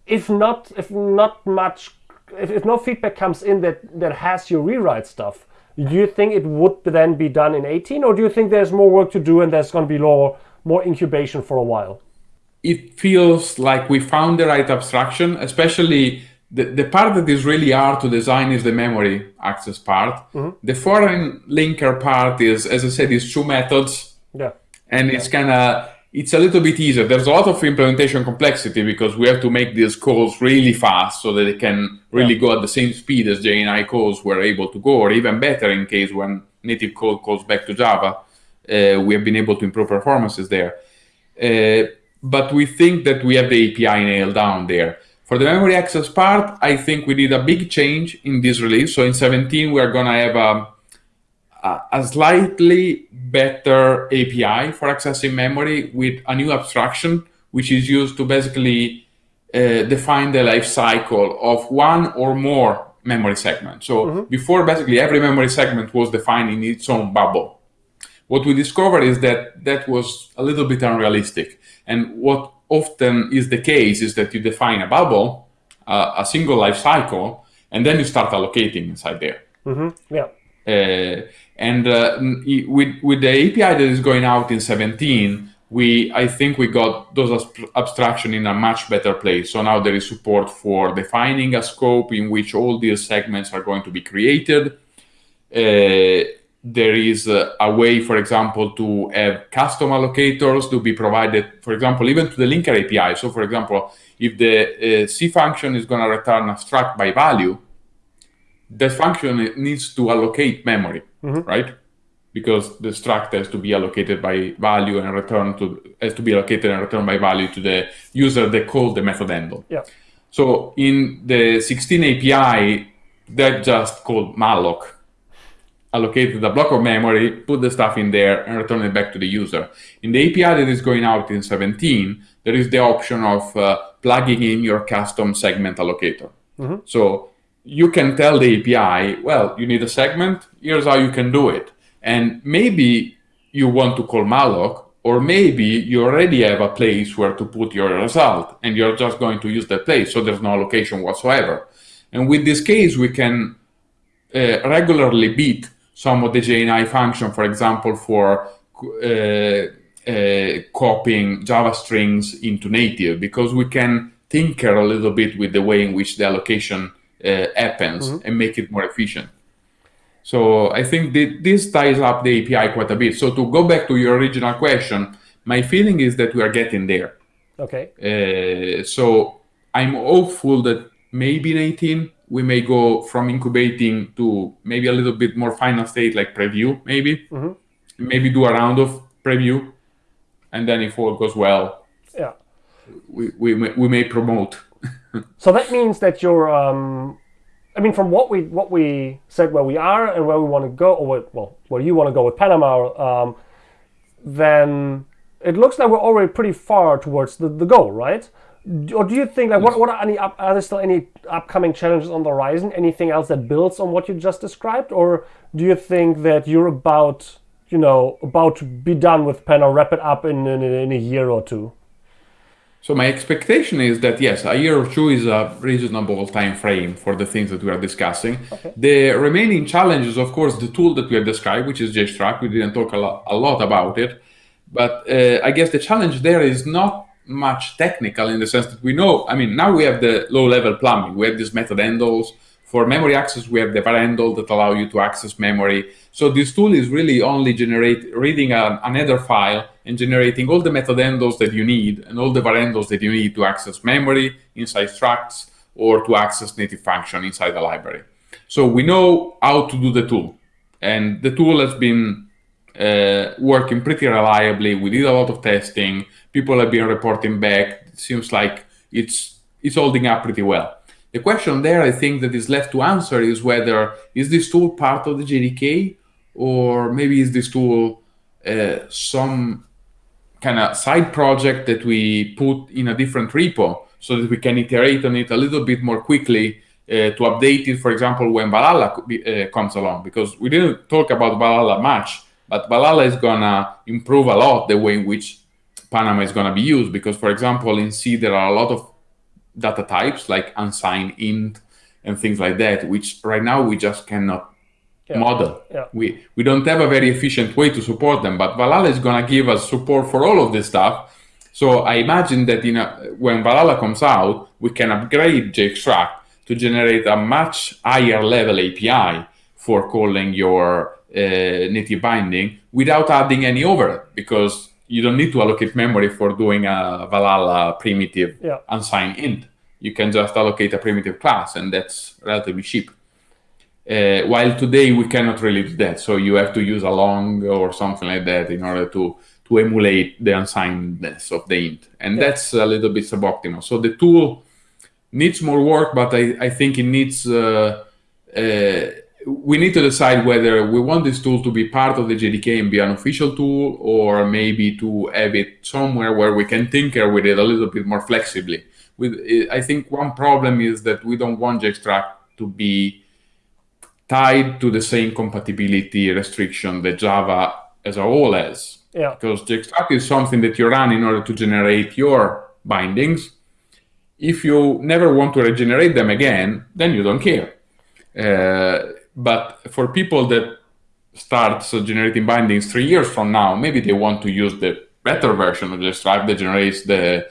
if not if not much if, if no feedback comes in that that has your rewrite stuff do you think it would then be done in 18 or do you think there's more work to do and there's going to be more more incubation for a while
it feels like we found the right abstraction, especially the, the part that is really hard to design is the memory access part.
Mm-hmm.
The foreign linker part is, as I said, is two methods.
Yeah.
And
yeah.
it's kind of, it's a little bit easier. There's a lot of implementation complexity because we have to make these calls really fast so that they can really yeah. go at the same speed as JNI calls were able to go, or even better in case when native code calls back to Java. uh, we have been able to improve performances there. Uh, but we think that we have the API nailed down there. For the memory access part, I think we did a big change in this release. So in 17, we are going to have a, a, slightly better API for accessing memory with a new abstraction, which is used to basically uh, define the life cycle of one or more memory segments. So mm-hmm. before, basically, every memory segment was defined in its own bubble. What we discovered is that that was a little bit unrealistic. And what often is the case is that you define a bubble, uh, a single life cycle, and then you start allocating inside there.
Mm-hmm. Yeah.
Uh, and uh, with with the API that is going out in 17, we I think we got those abstraction in a much better place. So now there is support for defining a scope in which all these segments are going to be created. Uh, there is a, a, way, for example, to have custom allocators to be provided, for example, even to the linker API. So, for example, if the uh, C function is going to return a struct by value, that function needs to allocate memory, mm-hmm. right? Because the struct has to be allocated by value and return to has to be allocated and returned by value to the user that called the method handle.
Yeah.
So in the 16 API, that just called malloc allocated a block of memory, put the stuff in there, and return it back to the user. In the API that is going out in 17, there is the option of uh, plugging in your custom segment allocator. Mm-hmm. So you can tell the API, well, you need a segment, here's how you can do it. And maybe you want to call malloc, or maybe you already have a place where to put your result, and you're just going to use that place, so there's no allocation whatsoever. And with this case, we can uh, regularly beat some of the JNI function, for example, for uh, uh, copying Java strings into native, because we can tinker a little bit with the way in which the allocation uh, happens mm-hmm. and make it more efficient. So I think that this ties up the API quite a bit. So to go back to your original question, my feeling is that we are getting there.
Okay.
Uh, so I'm hopeful that maybe in 18 we may go from incubating to maybe a little bit more final state like preview maybe. Mm-hmm. maybe do a round of preview and then if all goes well
yeah.
we, we, we may promote.
So that means that you're um, i mean from what we what we said where we are and where we want to go or what, well where you want to go with panama um, then it looks like we're already pretty far towards the, the goal right or do you think like what what are any up, are there still any upcoming challenges on the horizon? Anything else that builds on what you just described, or do you think that you're about you know about to be done with Pen or wrap it up in, in in a year or two?
So my expectation is that yes, a year or two is a reasonable time frame for the things that we are discussing. Okay. The remaining challenges, of course, the tool that we have described, which is JExtract. We didn't talk a lot, a lot about it, but uh, I guess the challenge there is not much technical in the sense that we know, I mean, now we have the low level plumbing. We have these method handles. For memory access, we have the var handle that allow you to access memory. So this tool is really only generate reading a, an header file and generating all the method handles that you need and all the var handles that you need to access memory inside structs or to access native function inside the library. So we know how to do the tool. And the tool has been uh, working pretty reliably. We did a lot of testing people have been reporting back. It seems like it's it's holding up pretty well. The question there, I think, that is left to answer is whether is this tool part of the JDK or maybe is this tool uh, some kind of side project that we put in a different repo so that we can iterate on it a little bit more quickly uh, to update it, for example, when Valhalla uh, comes along. Because we didn't talk about Valhalla much, but Valhalla is gonna improve a lot the way in which Panama is going to be used because, for example, in C there are a lot of data types like unsigned int and things like that, which right now we just cannot yeah. model.
Yeah.
We we don't have a very efficient way to support them, but Valhalla is going to give us support for all of this stuff. So I imagine that in a, when Valhalla comes out, we can upgrade JExtract to generate a much higher level API for calling your native binding without adding any overhead because you don't need to allocate memory for doing a Valhalla primitive
yeah.
unsigned int. You can just allocate a primitive class, and that's relatively cheap. Uh, while today we cannot really do that, so you have to use a long or something like that in order to to emulate the unsignedness of the int, and yeah. that's a little bit suboptimal. So the tool needs more work, but I, I think it needs. Uh, uh, we need to decide whether we want this tool to be part of the JDK and be an official tool, or maybe to have it somewhere where we can tinker with it a little bit more flexibly. With, I think one problem is that we don't want JExtract to be tied to the same compatibility restriction that Java as a whole has.
Yeah.
Because JExtract is something that you run in order to generate your bindings. If you never want to regenerate them again, then you don't care. Uh, but for people that start so generating bindings three years from now, maybe they want to use the better version of JExtract that generates the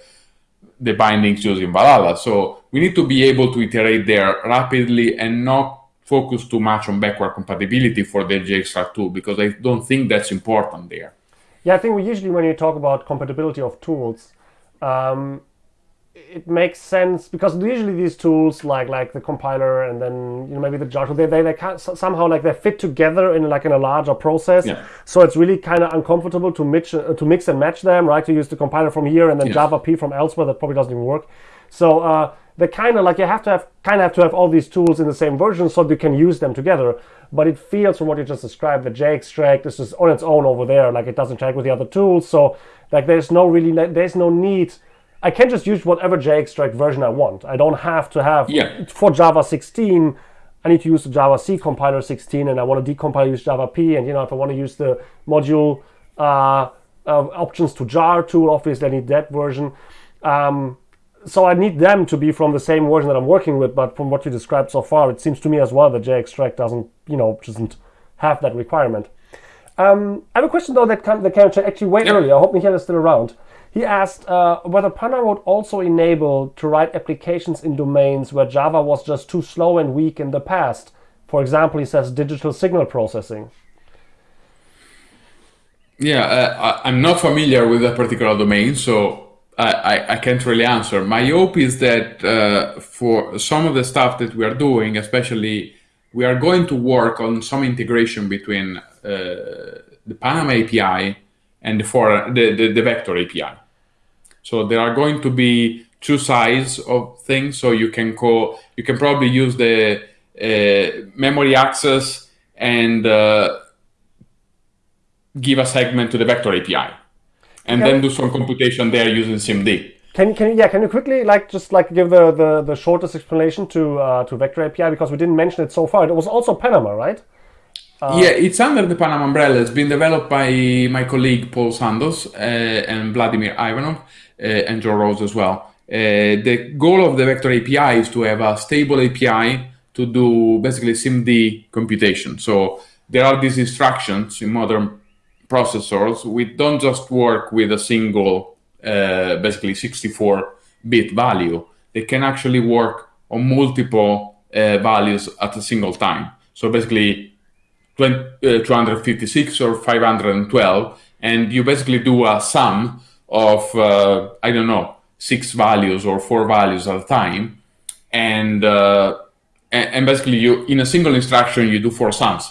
the bindings using Valhalla. So we need to be able to iterate there rapidly and not focus too much on backward compatibility for the JExtract tool because I don't think that's important there.
Yeah, I think we usually when you talk about compatibility of tools, um, it makes sense because usually these tools like like the compiler and then you know maybe the tool they they, they can somehow like they fit together in like in a larger process.
Yeah.
so it's really kind of uncomfortable to mix uh, to mix and match them right? To use the compiler from here and then yes. javap from elsewhere that probably doesn't even work. So uh, they kind of like you have to have kind of have to have all these tools in the same version so you can use them together. But it feels from what you just described that JExtract is just on its own over there like it doesn't track with the other tools. So like there's no really there's no need I can just use whatever JExtract version I want. I don't have to have
yeah.
for Java 16. I need to use the javac compiler 16, and I want to decompile use javap. And you know, if I want to use the module uh, uh, options to jar tool, obviously I need that version. Um, so I need them to be from the same version that I'm working with. But from what you described so far, it seems to me as well that JExtract doesn't, you know, doesn't have that requirement. Um, I have a question though that can, that actually way yep. earlier. I hope Michael is still around. He asked uh, whether Panama would also enable to write applications in domains where Java was just too slow and weak in the past. For example, he says digital signal processing.
Yeah, uh, I'm not familiar with that particular domain, so I, I, I, can't really answer. My hope is that uh, for some of the stuff that we are doing, especially, we are going to work on some integration between uh, the Panama API and the, for, the, the, the vector API. So there are going to be two sides of things. So you can call, you can probably use the uh, memory access and uh, give a segment to the vector API, and then do some computation there using SIMD.
Can can yeah? Can you quickly like just like give the the, the shortest explanation to uh, to vector API because we didn't mention it so far. It was also Panama, right?
Uh, yeah, it's under the Panama umbrella. It's been developed by my colleague Paul Sandoz uh, and Vladimir Ivanov. Uh, and John Rose as well. Uh, the goal of the Vector API is to have a stable API to do basically SIMD computation. So there are these instructions in modern processors. We don't just work with a single, uh, basically 64-bit value. They can actually work on multiple uh, values at a single time. So basically 20, uh, 256 or 512, and you basically do a sum of, uh, I don't know, six values or four values at a time. And, uh, and basically you, in a single instruction, you do four sums.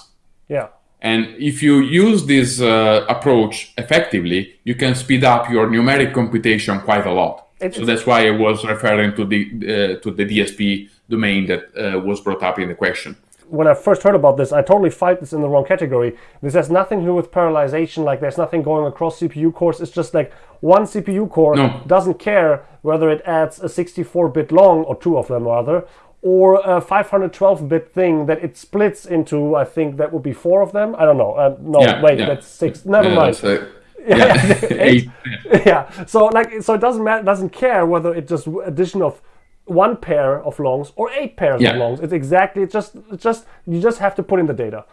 Yeah.
And if you use this uh, approach effectively, you can speed up your numeric computation quite a lot. It's, so that's why I was referring to the uh, to the DSP domain that uh, was brought up in the question
when I first heard about this, I totally fight this in the wrong category. This has nothing to do with parallelization. Like there's nothing going across CPU cores. It's just like one CPU core no. doesn't care whether it adds a 64-bit long or two of them rather, or a 512-bit thing that it splits into. I think that would be four of them. I don't know. Uh, no, yeah, wait, yeah. that's six. Never yeah, mind. So, yeah, eight. yeah. So like, so it doesn't matter. Doesn't care whether it just addition of one pair of longs or eight pairs yeah. of longs. It's exactly it's just it's just you just have to put in the data.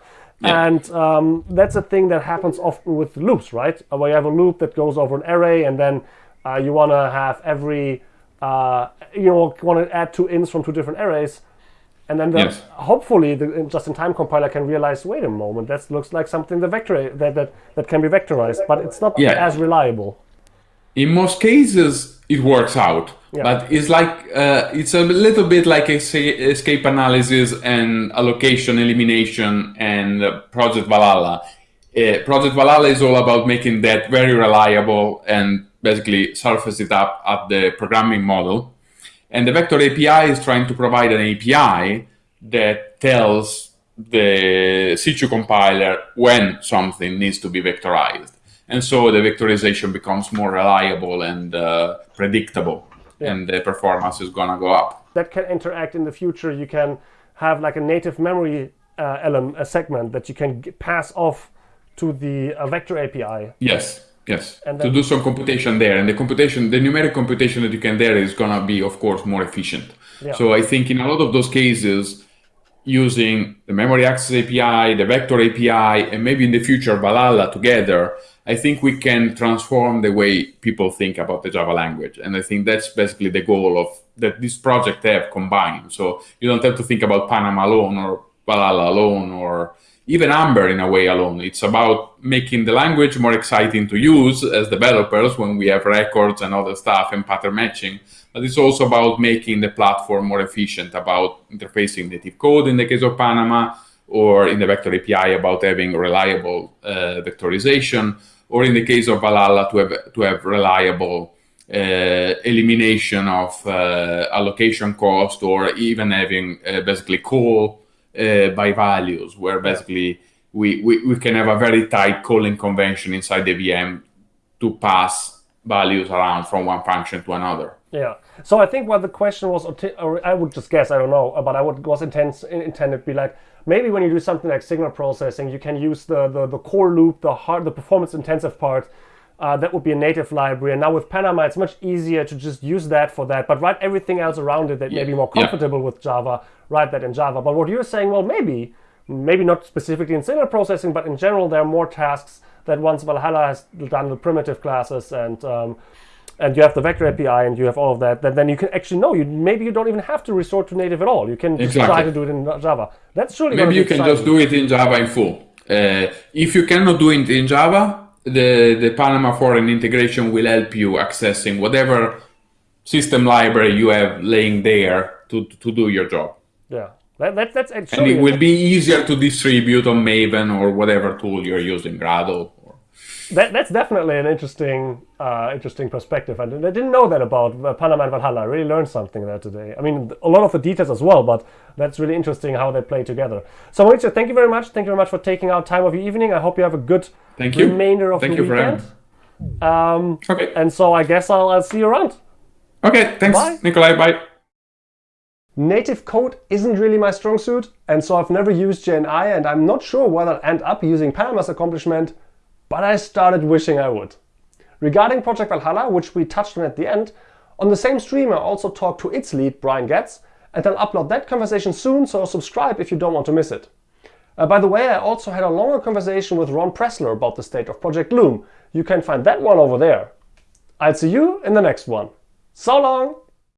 Yeah. And um, that's a thing that happens often with loops, right? Uh, where you have a loop that goes over an array, and then uh, you want to have every, uh, you know, want to add two ints from two different arrays, and then the, yes. hopefully the just-in-time compiler can realize, wait a moment, that looks like something the vector that that, that can be vectorized, but it's not yeah. as reliable.
In most cases it works out yeah. but it's like uh, it's a little bit like escape analysis and allocation elimination and project valhalla. Uh, project valhalla is all about making that very reliable and basically surface it up at the programming model. And the vector api is trying to provide an api that tells the C2 compiler when something needs to be vectorized and so the vectorization becomes more reliable and uh, predictable. Yeah. and the performance is gonna go up.
That can interact in the future. You can have like a native memory uh, element a segment that you can pass off to the uh, vector api
yes yes. And to do some computation there. And the computation the numeric computation that you can there is gonna be of course more efficient. Yeah. so i think in a lot of those cases using the memory access api the vector api and maybe in the future valhalla together I think we can transform the way people think about the Java language. And I think that's basically the goal of that this project have combined. So you don't have to think about Panama alone or Valhalla alone or even Amber in a way alone. It's about making the language more exciting to use as developers when we have records and other stuff and pattern matching. But it's also about making the platform more efficient, about interfacing native code in the case of Panama, or in the vector API about having reliable uh, vectorization, or in the case of Valhalla to have, to have reliable uh, elimination of uh, allocation cost, or even having uh, basically call uh, by values, where basically we, we, we can have a very tight calling convention inside the VM to pass values around from one function to another.
Yeah. So I think what the question was, or I would just guess, I don't know, but I would was intended intended to be like maybe when you do something like signal processing, you can use the the, the core loop, the hard, the performance intensive part. Uh, that would be a native library. And now with Panama, it's much easier to just use that for that, but write everything else around it that yeah. may be more comfortable yeah. with Java, write that in Java. But what you're saying, well, maybe, maybe not specifically in signal processing, but in general, there are more tasks that once Valhalla has done the primitive classes and um, and you have the vector API and you have all of that, then, then you can actually know you maybe you don't even have to resort to native at all. You can exactly. try to do it in Java. That's surely
maybe you can exciting. just do it in Java in full. Uh, if you cannot do it in Java, the the Panama foreign integration will help you accessing whatever system library you have laying there to to do your job.
Yeah. That, that, that's
and it will be easier to distribute on Maven or whatever tool you're using, Gradle
that, that's definitely an interesting uh, interesting perspective. I, I didn't know that about uh, Panama and Valhalla. I really learned something there today. I mean, a lot of the details as well, but that's really interesting how they play together. So, Maurizio, thank you very much. Thank you very much for taking out time of your evening. I hope you have a good
thank
you. remainder of
thank
the
you
weekend.
Um, okay.
And so I guess I'll, I'll see you around.
Okay, thanks, bye. Nicolai. Bye.
Native code isn't really my strong suit, and so I've never used JNI, and I'm not sure whether I'll end up using Panama's accomplishment but I started wishing I would. Regarding Project Valhalla, which we touched on at the end, on the same stream I also talked to its lead, Brian Goetz, and I'll upload that conversation soon, so subscribe if you don't want to miss it. Uh, by the way, I also had a longer conversation with Ron Pressler about the state of Project Loom. You can find that one over there. I'll see you in the next one. So long!